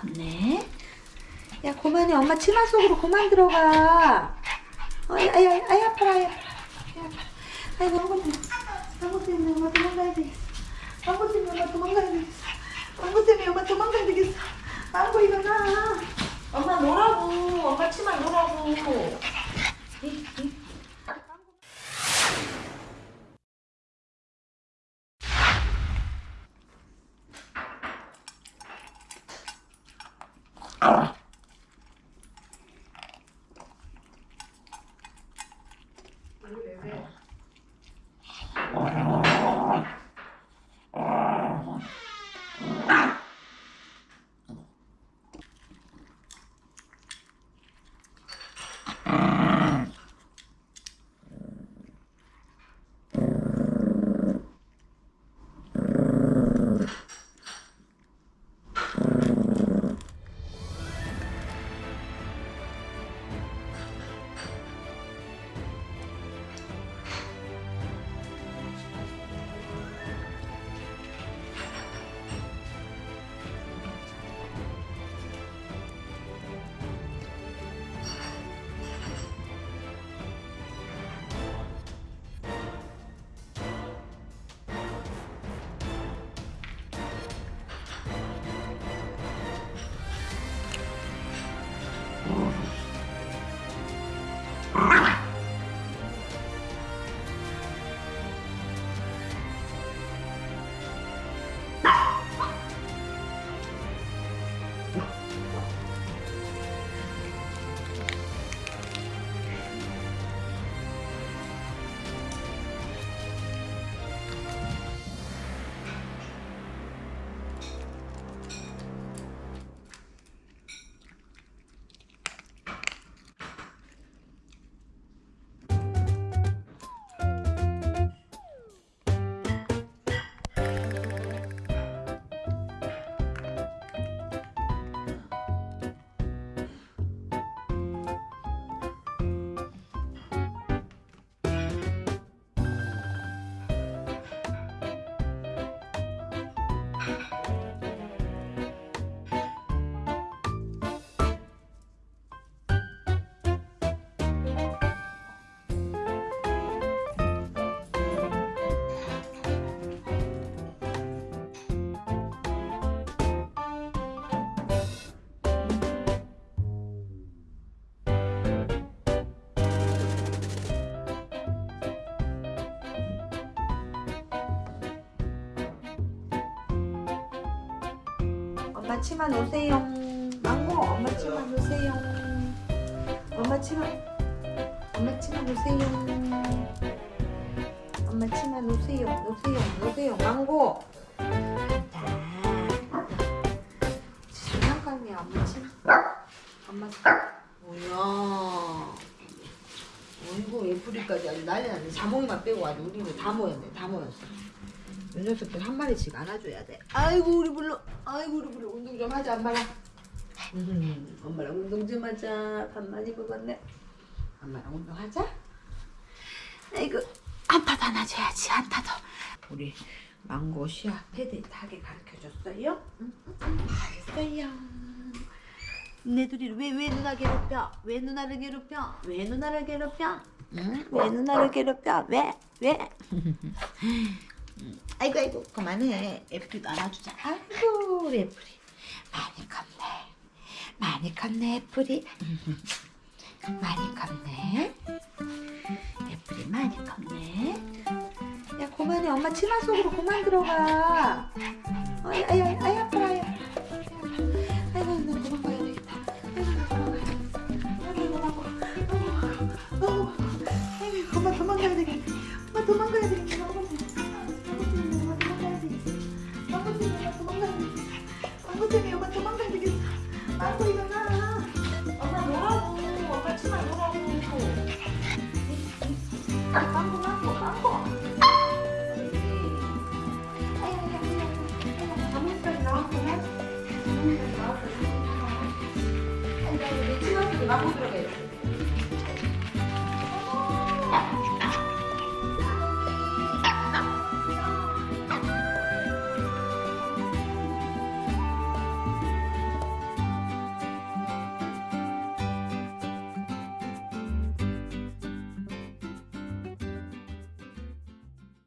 컸네. 야, 그만해. 엄마 치마 속으로 그만 들어가. 아이, 아이, 아이, 아이, 아파라, 아이, 아파라. 아이, 아파라. 아이고. 한번 때문에 엄마 도망가야 되겠어. 때문에 엄마 도망가야 되겠어. 때문에 엄마 도망가야 되겠어. 망고 일어나. 엄마 놀라고. 엄마 치마 놀라고. Arrgh. 엄마 치마 놓으세요. 망고 엄마 치마 놓으세요. 엄마 치마 엄마 치마 놓으세요. 엄마 치마 놓으세요. 놓으세요. 놓으세요. 망고. 자, 장난감이야 엄마 치마. 엄마. 뭐야? 어이구 예쁘리까지 아주 난리 났네. 자몽이만 빼고 아주 우리는 다 모였네. 다 모였어. 이 녀석들 한 마리씩 안아줘야 돼. 아이고 우리 불러. 아이고 우리 불러. 운동 좀 하자 엄마랑. 음, 엄마랑 운동 좀 하자. 밥 많이 먹었네. 엄마랑 운동하자. 아이고 한 타도 안아줘야지 한 타도. 우리 망고 시아 패드 타게 가르쳐줬어요? 응? 알겠어요. 내 둘이 왜 왜 누나 괴롭혀? 왜 누나를 괴롭혀? 왜 누나를 괴롭혀? 응? 왜 누나를 괴롭혀? 왜? 왜? 아이고 아이고 그만해. 애플이도 안아주자. 아이고 애플이. 많이 컸네. 많이 컸네 애플이. 많이 컸네. 애플이 많이 컸네. 야 그만해. 엄마 치마 속으로 그만 들어가. 아이 아이 아파라 아이 아파라 아이고 나 도망가야 되겠다. 아이고 나 도망가 아이고 아이고 엄마 도망가야 되겠다. 엄마 도망가야 되겠다 망고 일어나. 엄마 놀라고. 엄마 치마 놀라고. 망고 망고 망고. 자몽까지 나왔구나. 자몽까지 나왔구나. 아이고 내 치마 속에 망고 들어가 있어.